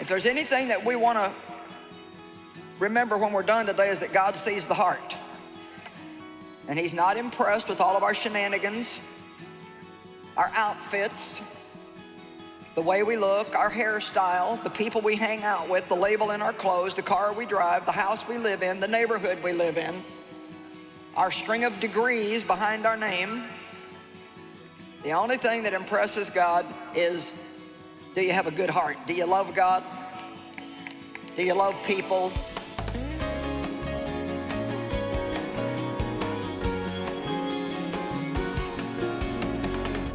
If there's anything that we want to remember when we're done today is that God sees the heart. And he's not impressed with all of our shenanigans, our outfits, the way we look, our hairstyle, the people we hang out with, the label in our clothes, the car we drive, the house we live in, the neighborhood we live in, our string of degrees behind our name. The only thing that impresses God is, do you have a good heart? Do you love God? Do you love people?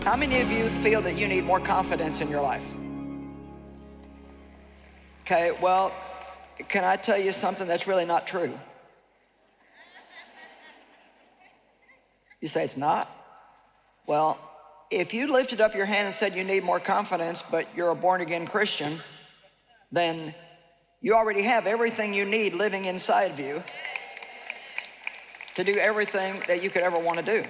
How many of you feel that you need more confidence in your life? Okay, well, can I tell you something that's really not true? You say it's not? Well, if you lifted up your hand and said you need more confidence, but you're a born-again Christian, then you already have everything you need living inside of you to do everything that you could ever want to do.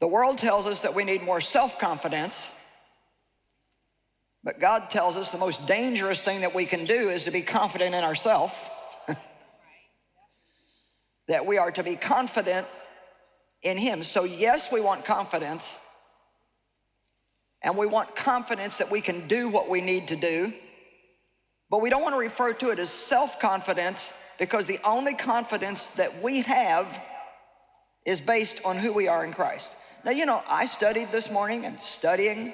The world tells us that we need more self-confidence, but God tells us the most dangerous thing that we can do is to be confident in ourselves. that we are to be confident in Him. So yes, we want confidence, and we want confidence that we can do what we need to do, but we don't want to refer to it as self-confidence because the only confidence that we have is based on who we are in Christ. Now, you know, I studied this morning and studying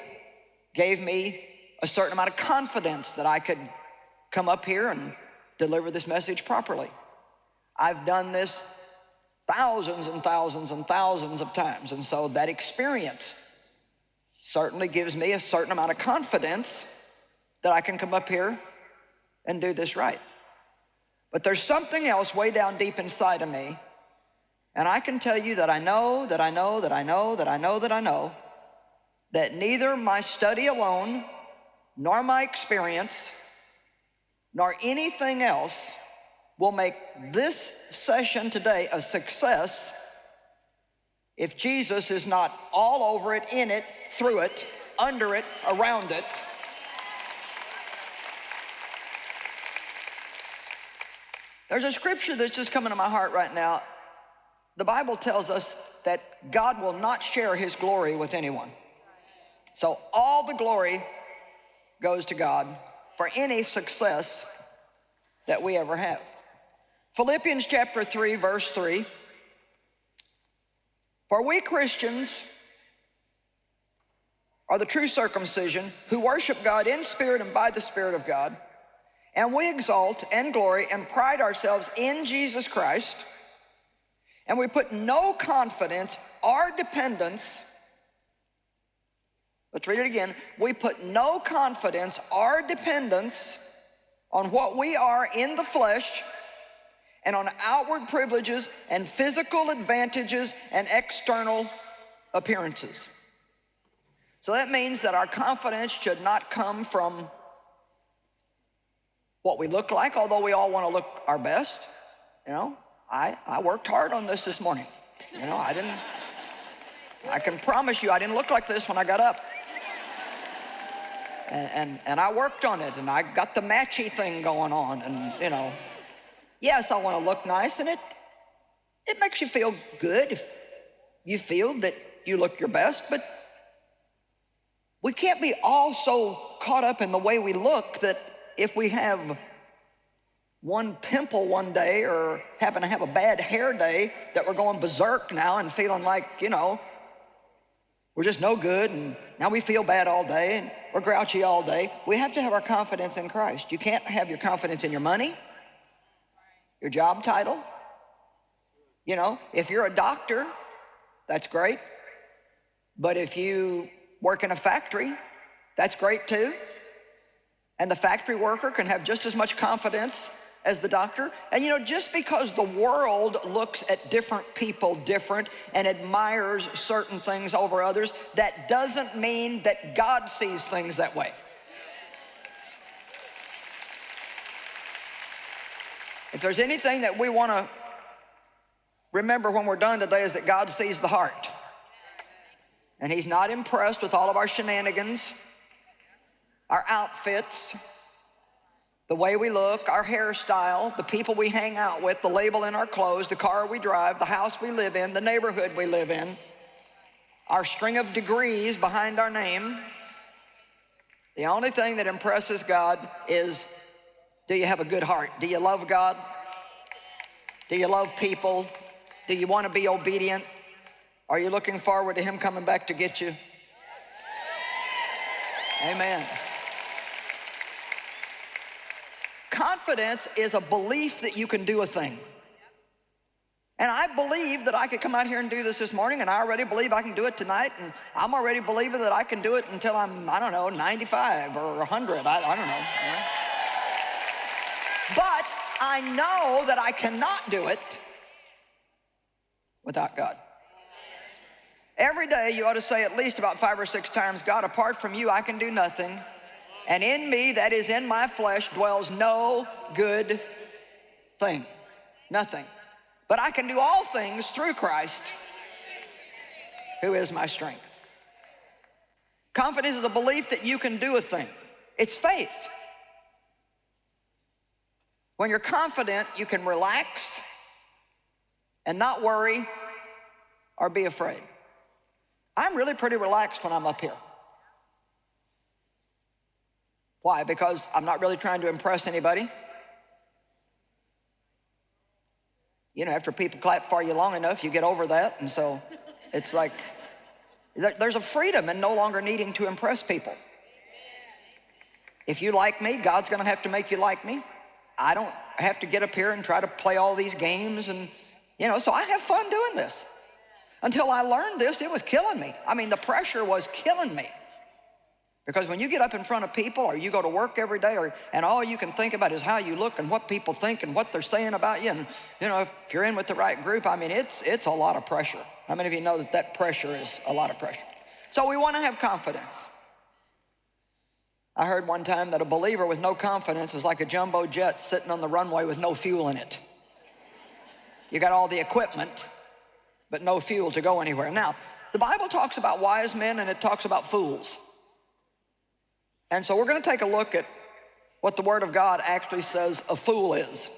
gave me a certain amount of confidence that I could come up here and deliver this message properly. I've done this thousands and thousands and thousands of times. And so that experience certainly gives me a certain amount of confidence that I can come up here and do this right. But there's something else way down deep inside of me and I can tell you that I know, that I know, that I know, that I know, that I know, that neither my study alone, nor my experience, nor anything else will make this session today a success if Jesus is not all over it, in it, through it, under it, around it. There's a scripture that's just coming to my heart right now the Bible tells us that God will not share his glory with anyone. So all the glory goes to God for any success that we ever have. Philippians chapter 3, verse 3. For we Christians are the true circumcision who worship God in spirit and by the Spirit of God, and we exalt and glory and pride ourselves in Jesus Christ, and we put no confidence or dependence, let's read it again, we put no confidence or dependence on what we are in the flesh and on outward privileges and physical advantages and external appearances. So that means that our confidence should not come from what we look like, although we all want to look our best, you know. I, I worked hard on this this morning. You know, I didn't, I can promise you I didn't look like this when I got up. And, and, and I worked on it and I got the matchy thing going on and you know, yes, I want to look nice and it, it makes you feel good if you feel that you look your best, but we can't be all so caught up in the way we look that if we have one pimple one day or happen to have a bad hair day that we're going berserk now and feeling like, you know, we're just no good and now we feel bad all day and we're grouchy all day. We have to have our confidence in Christ. You can't have your confidence in your money, your job title. You know, if you're a doctor, that's great. But if you work in a factory, that's great too. And the factory worker can have just as much confidence as the doctor. And you know, just because the world looks at different people different and admires certain things over others, that doesn't mean that God sees things that way. If there's anything that we want to remember when we're done today is that God sees the heart. And he's not impressed with all of our shenanigans, our outfits, the way we look, our hairstyle, the people we hang out with, the label in our clothes, the car we drive, the house we live in, the neighborhood we live in, our string of degrees behind our name. The only thing that impresses God is, do you have a good heart? Do you love God? Do you love people? Do you want to be obedient? Are you looking forward to him coming back to get you? Amen. Confidence is a belief that you can do a thing. And I believe that I could come out here and do this this morning, and I already believe I can do it tonight, and I'm already believing that I can do it until I'm, I don't know, 95 or 100. I, I don't know. You know? But I know that I cannot do it without God. Every day you ought to say at least about five or six times, God, apart from you, I can do nothing. And in me, that is in my flesh, dwells no good thing. Nothing. But I can do all things through Christ, who is my strength. Confidence is a belief that you can do a thing. It's faith. When you're confident, you can relax and not worry or be afraid. I'm really pretty relaxed when I'm up here. Why? Because I'm not really trying to impress anybody. you know, after people clap for you long enough, you get over that. And so it's like, there's a freedom in no longer needing to impress people. If you like me, God's gonna have to make you like me. I don't have to get up here and try to play all these games and, you know, so I have fun doing this. Until I learned this, it was killing me. I mean, the pressure was killing me. Because when you get up in front of people or you go to work every day or, and all you can think about is how you look and what people think and what they're saying about you and you know, if you're in with the right group, I mean, it's, it's a lot of pressure. How many of you know that that pressure is a lot of pressure? So we want to have confidence. I heard one time that a believer with no confidence is like a jumbo jet sitting on the runway with no fuel in it. You got all the equipment, but no fuel to go anywhere. Now, the Bible talks about wise men and it talks about fools. And so we're going to take a look at what the Word of God actually says a fool is.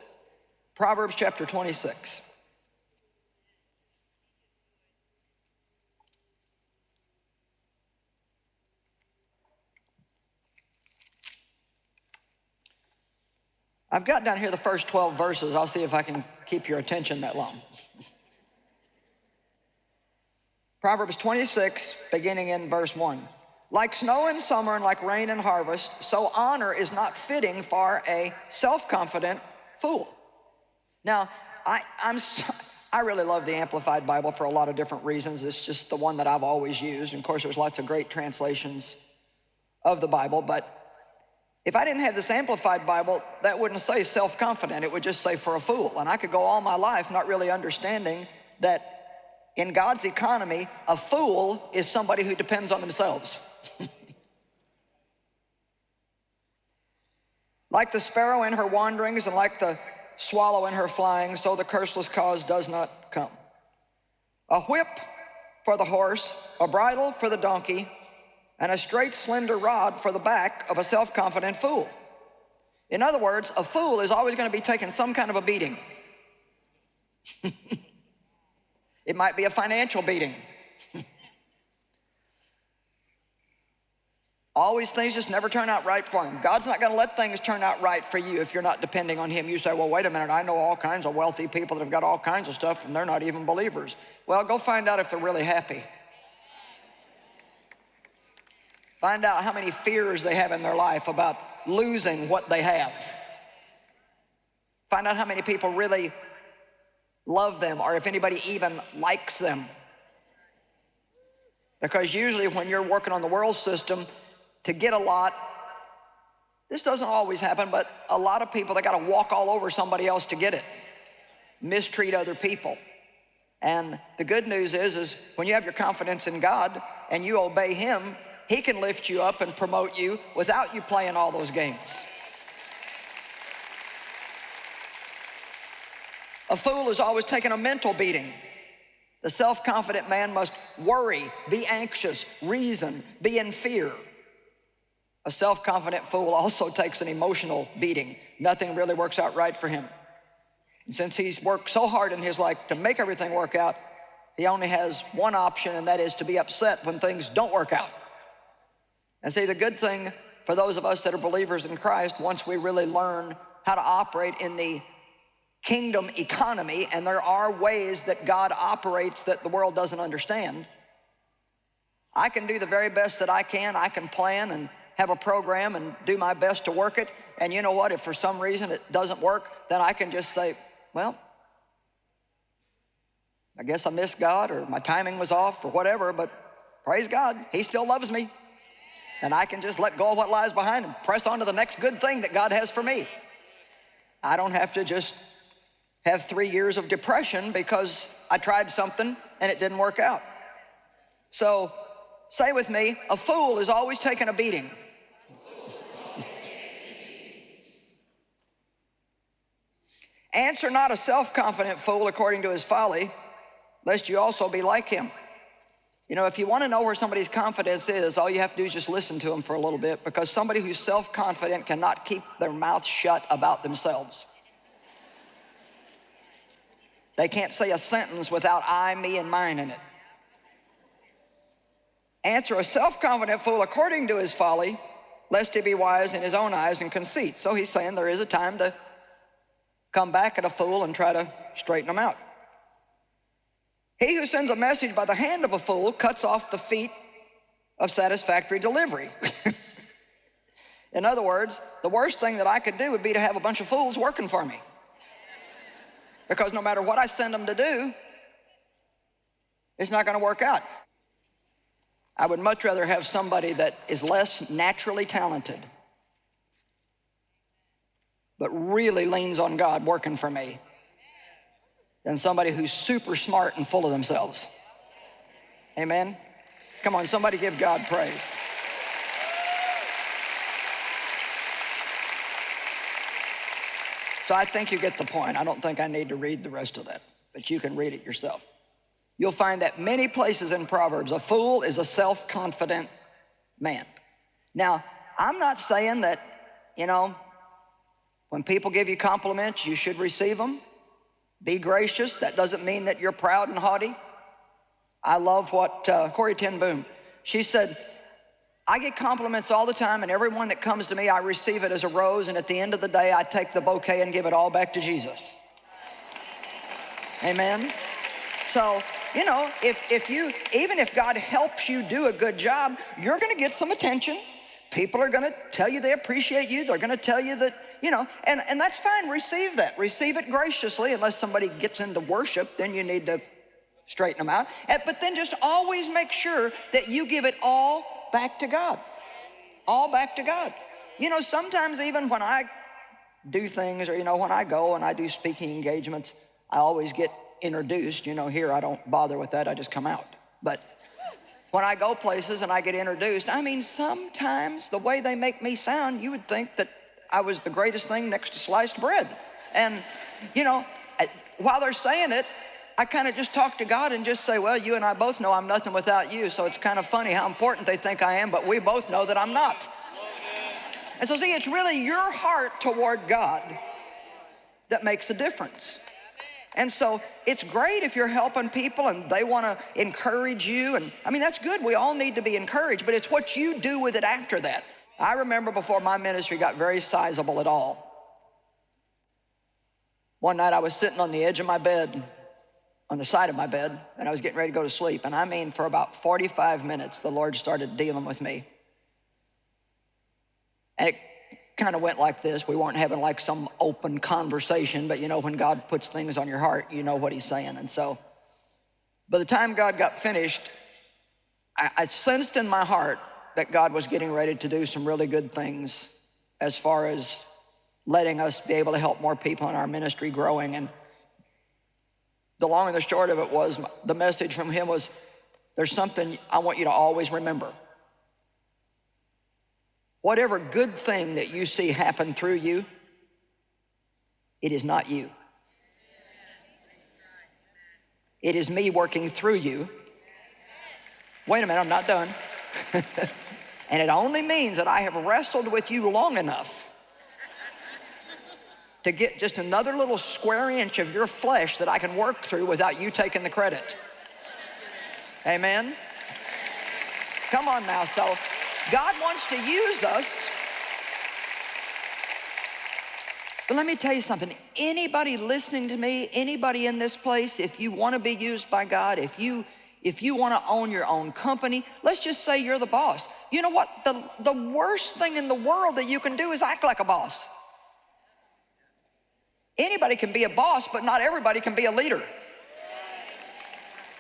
Proverbs chapter 26. I've got down here the first 12 verses. I'll see if I can keep your attention that long. Proverbs 26, beginning in verse 1. Like snow in summer and like rain in harvest, so honor is not fitting for a self-confident fool. Now, I, I'm, I really love the Amplified Bible for a lot of different reasons. It's just the one that I've always used. And of course, there's lots of great translations of the Bible, but if I didn't have this Amplified Bible, that wouldn't say self-confident. It would just say for a fool. And I could go all my life not really understanding that in God's economy, a fool is somebody who depends on themselves. like the sparrow in her wanderings and like the swallow in her flying, so the curseless cause does not come. A whip for the horse, a bridle for the donkey, and a straight slender rod for the back of a self-confident fool. In other words, a fool is always going to be taking some kind of a beating. it might be a financial beating. Always things just never turn out right for him. God's not going to let things turn out right for you if you're not depending on him. You say, well, wait a minute, I know all kinds of wealthy people that have got all kinds of stuff and they're not even believers. Well, go find out if they're really happy. Find out how many fears they have in their life about losing what they have. Find out how many people really love them or if anybody even likes them. Because usually when you're working on the world system, to get a lot. This doesn't always happen, but a lot of people, they got to walk all over somebody else to get it, mistreat other people. And the good news is, is when you have your confidence in God and you obey him, he can lift you up and promote you without you playing all those games. A fool is always taking a mental beating. The self-confident man must worry, be anxious, reason, be in fear. A self-confident fool also takes an emotional beating. Nothing really works out right for him. And since he's worked so hard in his life to make everything work out, he only has one option, and that is to be upset when things don't work out. And see, the good thing for those of us that are believers in Christ, once we really learn how to operate in the kingdom economy, and there are ways that God operates that the world doesn't understand, I can do the very best that I can. I can plan and have a program and do my best to work it. And you know what? If for some reason it doesn't work, then I can just say, well, I guess I missed God or my timing was off or whatever, but praise God, he still loves me. And I can just let go of what lies behind and press on to the next good thing that God has for me. I don't have to just have three years of depression because I tried something and it didn't work out. So say with me, a fool is always taking a beating. Answer not a self-confident fool according to his folly, lest you also be like him. You know, if you want to know where somebody's confidence is, all you have to do is just listen to them for a little bit because somebody who's self-confident cannot keep their mouth shut about themselves. They can't say a sentence without I, me, and mine in it. Answer a self-confident fool according to his folly, lest he be wise in his own eyes and conceit. So he's saying there is a time to come back at a fool and try to straighten him out. He who sends a message by the hand of a fool cuts off the feet of satisfactory delivery. In other words, the worst thing that I could do would be to have a bunch of fools working for me. Because no matter what I send them to do, it's not going to work out. I would much rather have somebody that is less naturally talented, but really leans on God working for me than somebody who's super smart and full of themselves. Amen? Come on, somebody give God praise. So I think you get the point. I don't think I need to read the rest of that, but you can read it yourself. You'll find that many places in Proverbs, a fool is a self-confident man. Now, I'm not saying that, you know, when people give you compliments, you should receive them. Be gracious. That doesn't mean that you're proud and haughty. I love what uh, Corrie ten Boom, she said, I get compliments all the time and everyone that comes to me, I receive it as a rose and at the end of the day, I take the bouquet and give it all back to Jesus. Amen. So, you know, if, if you, even if God helps you do a good job, you're gonna get some attention. People are gonna tell you they appreciate you. They're gonna tell you that you know, and, and that's fine, receive that. Receive it graciously, unless somebody gets into worship, then you need to straighten them out. Eh, but then just always make sure that you give it all back to God. All back to God. You know, sometimes even when I do things, or you know, when I go and I do speaking engagements, I always get introduced. You know, here I don't bother with that, I just come out. But when I go places and I get introduced, I mean, sometimes the way they make me sound, you would think that I was the greatest thing next to sliced bread. And, you know, while they're saying it, I kind of just talk to God and just say, well, you and I both know I'm nothing without you, so it's kind of funny how important they think I am, but we both know that I'm not. And so see, it's really your heart toward God that makes a difference. And so it's great if you're helping people and they want to encourage you. And I mean, that's good. We all need to be encouraged, but it's what you do with it after that. I remember before my ministry got very sizable at all. One night I was sitting on the edge of my bed, on the side of my bed, and I was getting ready to go to sleep. And I mean, for about 45 minutes, the Lord started dealing with me. And it kind of went like this. We weren't having like some open conversation, but you know, when God puts things on your heart, you know what he's saying. And so by the time God got finished, I, I sensed in my heart that God was getting ready to do some really good things as far as letting us be able to help more people in our ministry growing. And the long and the short of it was, the message from him was, there's something I want you to always remember. Whatever good thing that you see happen through you, it is not you. It is me working through you. Wait a minute, I'm not done. And it only means that I have wrestled with you long enough to get just another little square inch of your flesh that I can work through without you taking the credit. Amen? Come on now. So God wants to use us. But let me tell you something. Anybody listening to me, anybody in this place, if you want to be used by God, if you if you want to own your own company, let's just say you're the boss. You know what? The, the worst thing in the world that you can do is act like a boss. Anybody can be a boss, but not everybody can be a leader.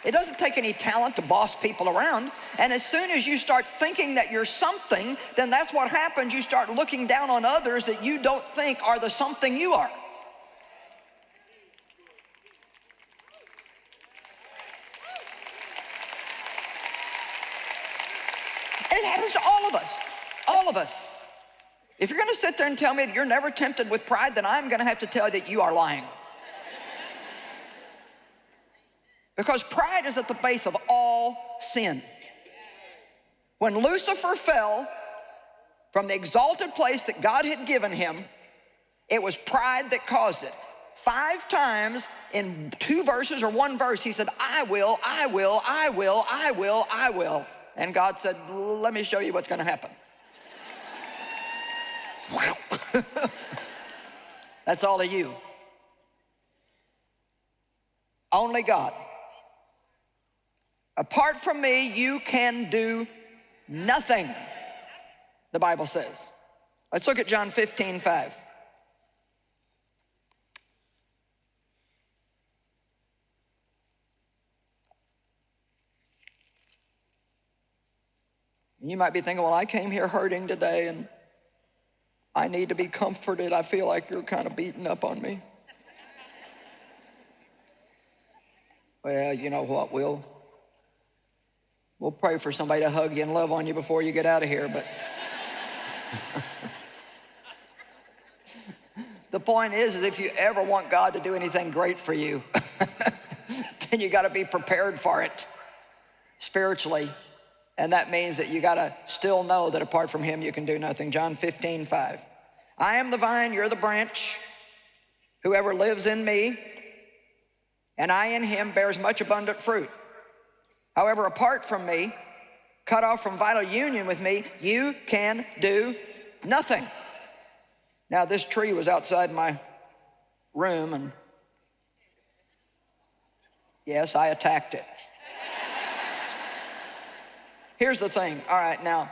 It doesn't take any talent to boss people around. And as soon as you start thinking that you're something, then that's what happens. You start looking down on others that you don't think are the something you are. it happens to all of us, all of us. If you're gonna sit there and tell me that you're never tempted with pride, then I'm gonna have to tell you that you are lying. Because pride is at the base of all sin. When Lucifer fell from the exalted place that God had given him, it was pride that caused it. Five times in two verses or one verse, he said, I will, I will, I will, I will, I will. And God said, let me show you what's gonna happen. That's all of you. Only God. Apart from me, you can do nothing, the Bible says. Let's look at John 15, 5. You might be thinking, well, I came here hurting today and I need to be comforted. I feel like you're kind of beating up on me. well, you know what, We'll We'll pray for somebody to hug you and love on you before you get out of here, but the point is, is if you ever want God to do anything great for you, then you got to be prepared for it spiritually. And that means that you got to still know that apart from him, you can do nothing. John 15, 5. I am the vine, you're the branch. Whoever lives in me and I in him bears much abundant fruit. However, apart from me, cut off from vital union with me, you can do nothing. Now, this tree was outside my room, and yes, I attacked it. Here's the thing. All right, now,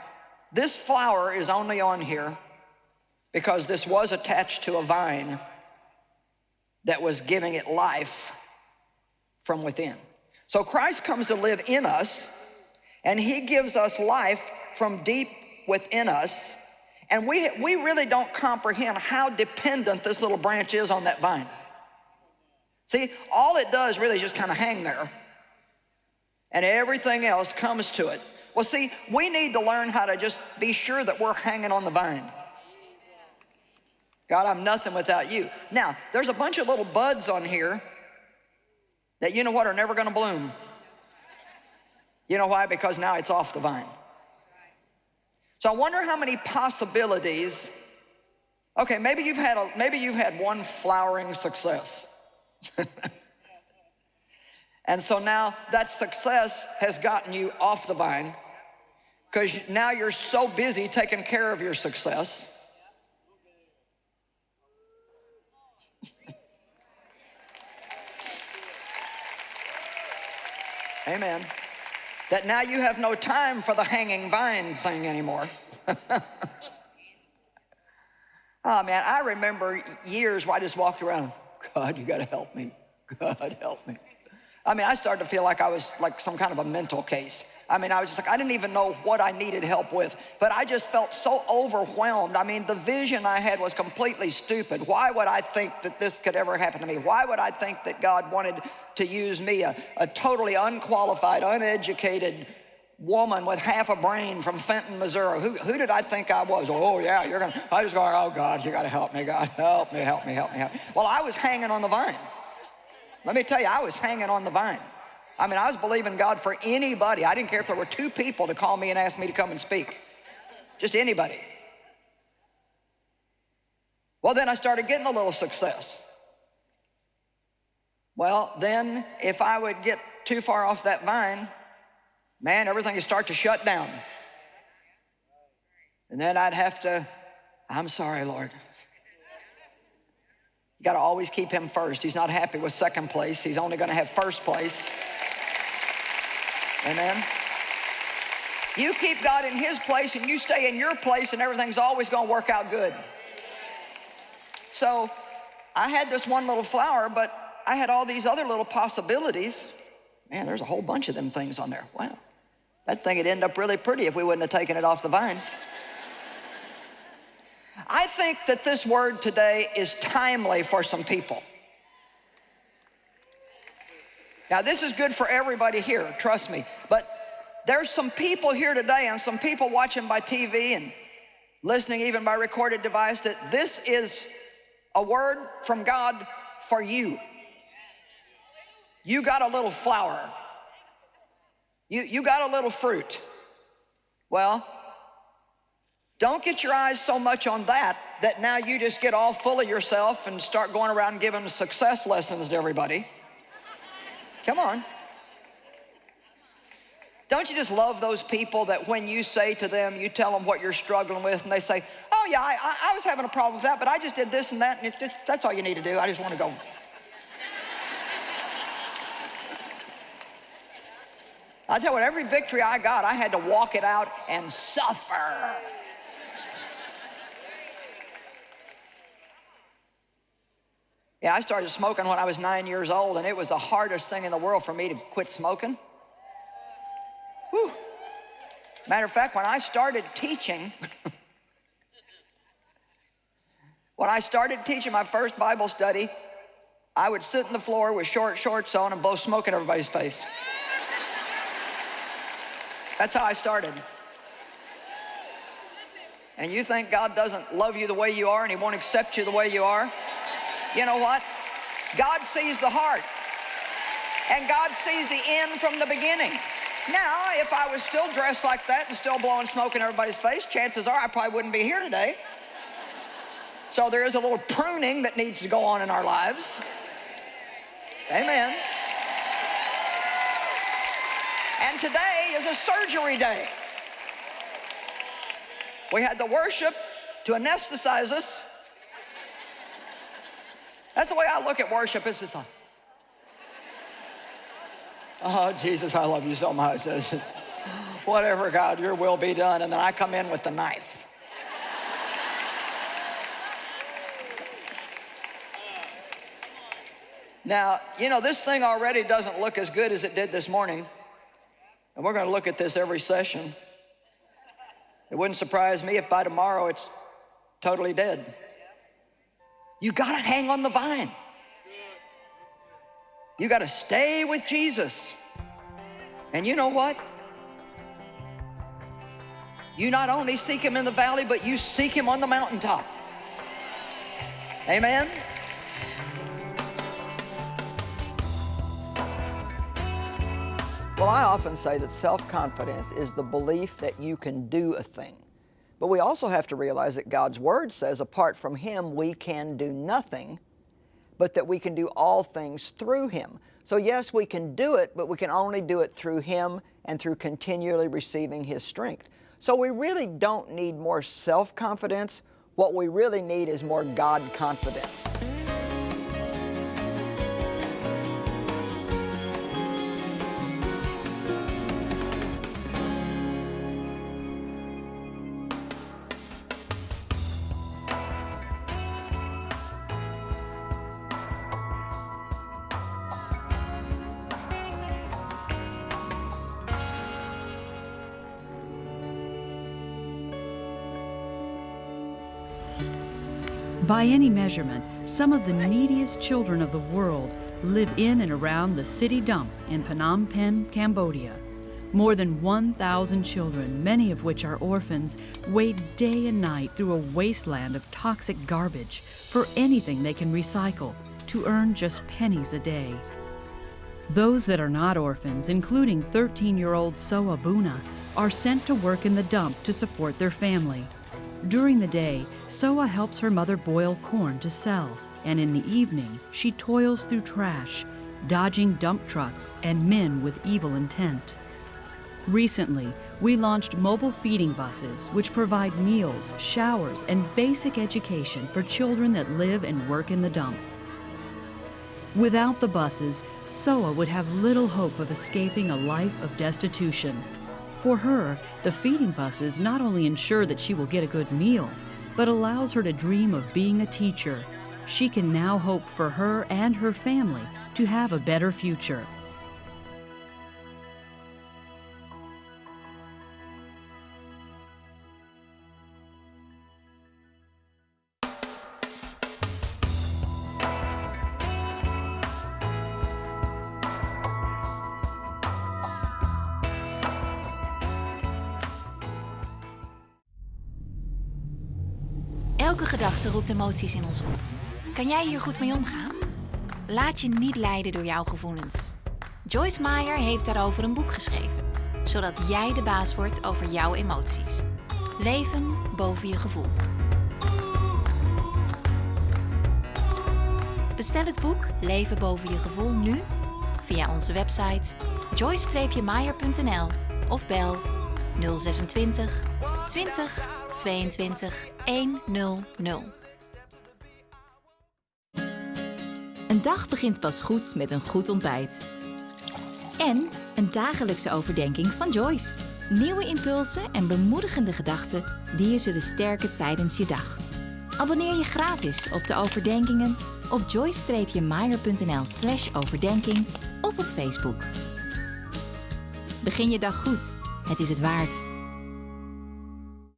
this flower is only on here because this was attached to a vine that was giving it life from within. So Christ comes to live in us, and he gives us life from deep within us, and we, we really don't comprehend how dependent this little branch is on that vine. See, all it does really is just kind of hang there, and everything else comes to it. Well, see, we need to learn how to just be sure that we're hanging on the vine. God, I'm nothing without you. Now, there's a bunch of little buds on here that you know what are never gonna bloom. You know why? Because now it's off the vine. So I wonder how many possibilities, okay, maybe you've had, a, maybe you've had one flowering success. and so now that success has gotten you off the vine because now you're so busy taking care of your success Amen. That now you have no time for the hanging vine thing anymore. oh man, I remember years where I just walked around, God, you gotta help me. God, help me. I mean, I started to feel like I was like some kind of a mental case. I mean, I was just like, I didn't even know what I needed help with, but I just felt so overwhelmed. I mean, the vision I had was completely stupid. Why would I think that this could ever happen to me? Why would I think that God wanted to use me, a, a totally unqualified, uneducated woman with half a brain from Fenton, Missouri. Who, who did I think I was? Oh, yeah, you're going to, I just going, oh, God, you got to help me, God, help me, help me, help me, help me. Well, I was hanging on the vine. Let me tell you, I was hanging on the vine. I mean, I was believing God for anybody. I didn't care if there were two people to call me and ask me to come and speak. just anybody. Well, then I started getting a little success. Well, then if I would get too far off that vine, man, everything would start to shut down. And then I'd have to, I'm sorry, Lord. You got to always keep him first. He's not happy with second place. He's only going to have first place. Amen. You keep God in his place and you stay in your place and everything's always going to work out good. So I had this one little flower, but I had all these other little possibilities. Man, there's a whole bunch of them things on there. Wow. That thing would end up really pretty if we wouldn't have taken it off the vine. I think that this word today is timely for some people. Now, this is good for everybody here, trust me. But there's some people here today and some people watching by TV and listening even by recorded device that this is a word from God for you. You got a little flower. You, you got a little fruit. Well, don't get your eyes so much on that that now you just get all full of yourself and start going around giving success lessons to everybody. Come on. Don't you just love those people that when you say to them, you tell them what you're struggling with, and they say, oh yeah, I, I was having a problem with that, but I just did this and that, and just, that's all you need to do. I just want to go. I tell you what, every victory I got, I had to walk it out and suffer. Yeah, I started smoking when I was nine years old, and it was the hardest thing in the world for me to quit smoking. Whew. Matter of fact, when I started teaching, when I started teaching my first Bible study, I would sit on the floor with short shorts on and blow smoke in everybody's face. That's how I started. And you think God doesn't love you the way you are and he won't accept you the way you are? You know what? God sees the heart. And God sees the end from the beginning. Now, if I was still dressed like that and still blowing smoke in everybody's face, chances are I probably wouldn't be here today. So there is a little pruning that needs to go on in our lives. Amen. And today is a surgery day. We had the worship to anesthetize us that's the way I look at worship. It's just like, oh, Jesus, I love you so much. Whatever, God, your will be done. And then I come in with the knife. Now, you know, this thing already doesn't look as good as it did this morning. And we're going to look at this every session. It wouldn't surprise me if by tomorrow it's totally dead. You got to hang on the vine. You got to stay with Jesus. And you know what? You not only seek him in the valley, but you seek him on the mountaintop. Amen? Well, I often say that self-confidence is the belief that you can do a thing. But we also have to realize that God's Word says apart from Him we can do nothing, but that we can do all things through Him. So yes, we can do it, but we can only do it through Him and through continually receiving His strength. So we really don't need more self-confidence. What we really need is more God confidence. By any measurement, some of the neediest children of the world live in and around the city dump in Phnom Penh, Cambodia. More than 1,000 children, many of which are orphans, wade day and night through a wasteland of toxic garbage for anything they can recycle to earn just pennies a day. Those that are not orphans, including 13-year-old Soa Buna, are sent to work in the dump to support their family. During the day, Soa helps her mother boil corn to sell, and in the evening, she toils through trash, dodging dump trucks and men with evil intent. Recently, we launched mobile feeding buses which provide meals, showers, and basic education for children that live and work in the dump. Without the buses, Soa would have little hope of escaping a life of destitution. For her, the feeding buses not only ensure that she will get a good meal, but allows her to dream of being a teacher. She can now hope for her and her family to have a better future. Emoties in ons op. Kan jij hier goed mee omgaan? Laat je niet leiden door jouw gevoelens. Joyce Meyer heeft daarover een boek geschreven, zodat jij de baas wordt over jouw emoties. Leven boven je gevoel. Bestel het boek Leven boven je gevoel nu via onze website joyce-meyer.nl of bel 026 20 22 100. Een dag begint pas goed met een goed ontbijt. En een dagelijkse overdenking van Joyce. Nieuwe impulsen en bemoedigende gedachten die je zullen sterken tijdens je dag. Abonneer je gratis op de overdenkingen op joyce-meyer.nl slash overdenking of op Facebook. Begin je dag goed. Het is het waard.